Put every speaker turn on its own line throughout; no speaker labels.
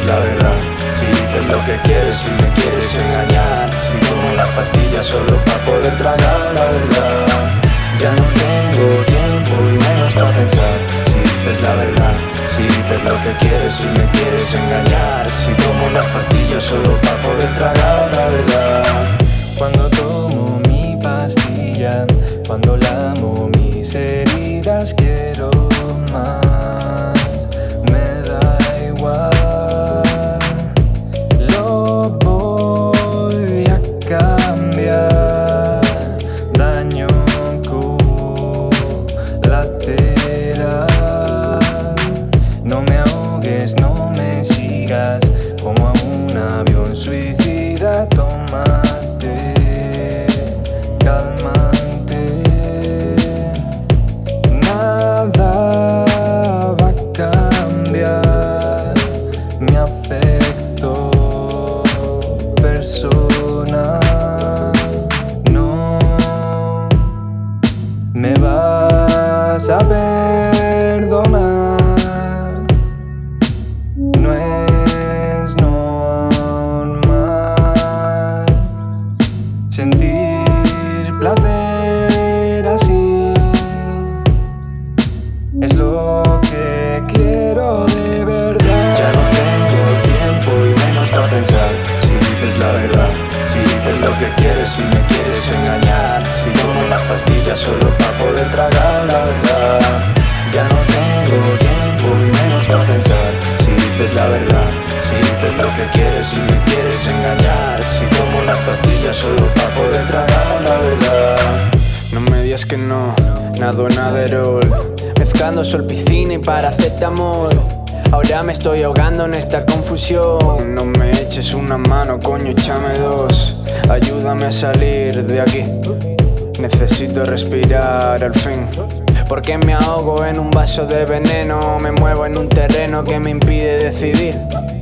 es la verdad. Si dices lo que quieres si me quieres engañar. Si tomo las
pastillas solo para poder tragar la verdad. Ya no tengo tiempo y menos para pensar. Si dices la verdad Si dices lo que quieres si me quieres engañar. Si tomo las pastillas solo para poder tragar la verdad.
Cuando tomo mi pastilla Cuando lamo mis heridas quiero Un avión suicida Tómate, calmante. Nada va a cambiar Mi afecto personal. No me vas a perdonar
pastillas solo para poder tragar la verdad. Ya no tengo tiempo y menos para pensar. Si dices la verdad, si dices lo que quieres y me quieres engañar. Si tomo las pastillas solo para poder tragar la verdad.
No me digas que no, nado en Aderol Mezclando sol, piscina y paracetamol. Ahora me estoy ahogando en esta confusión. No me eches una mano, coño, échame dos. Ayúdame a salir de aquí Necesito respirar al fin. Porque me ahogo en un vaso de veneno. Me muevo en un terreno que me impide decidir.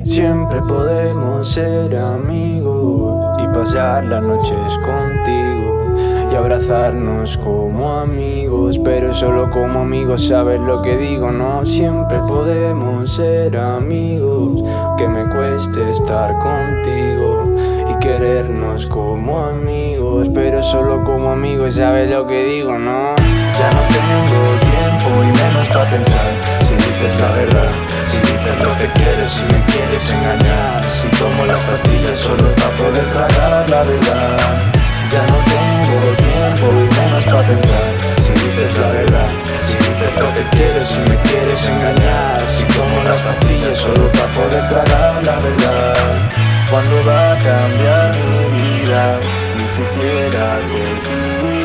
Siempre podemos ser amigos Y pasar las noches contigo Y abrazarnos como amigos. Pero solo como amigos sabes lo que digo No, siempre podemos ser amigos. Que me cueste estar contigo Y querernos como amigos Pero solo como amigos sabes lo que digo, ¿no?
Ya no tengo tiempo y menos para pensar. Si dices la verdad, si dices lo que quieres y me quieres engañar. Si tomo las pastillas solo para poder tragar la verdad. Ya no tengo tiempo y menos para pensar. Si dices la verdad, si dices lo que quieres y me quieres engañar. Si tomo las pastillas solo para poder tragar la verdad.
¿Cuándo va a cambiar mi vida? Ni siquiera sé si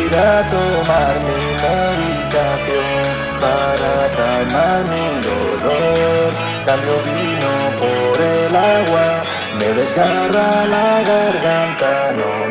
ir a tomar mi medicación para calmar mi dolor. Cambio vino por el agua, me desgarra la garganta. No